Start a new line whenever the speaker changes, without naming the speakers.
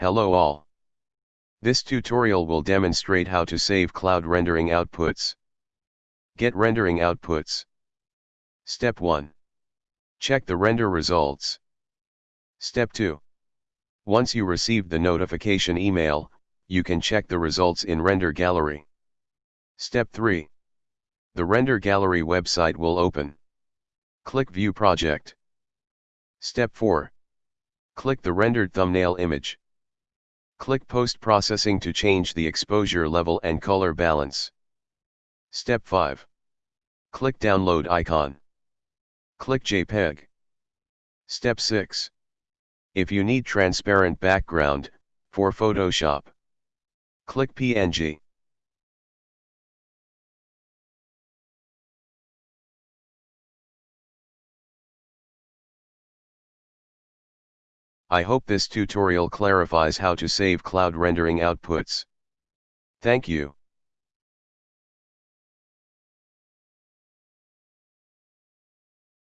Hello all. This tutorial will demonstrate how to save cloud rendering outputs. Get rendering outputs. Step 1. Check the render results. Step 2. Once you receive the notification email, you can check the results in Render Gallery. Step 3. The Render Gallery website will open. Click View Project. Step 4. Click the rendered thumbnail image. Click Post Processing to change the exposure level and color balance. Step 5. Click Download icon. Click JPEG. Step 6. If you need transparent background, for Photoshop, click PNG. I hope this tutorial clarifies how to save cloud rendering outputs. Thank you.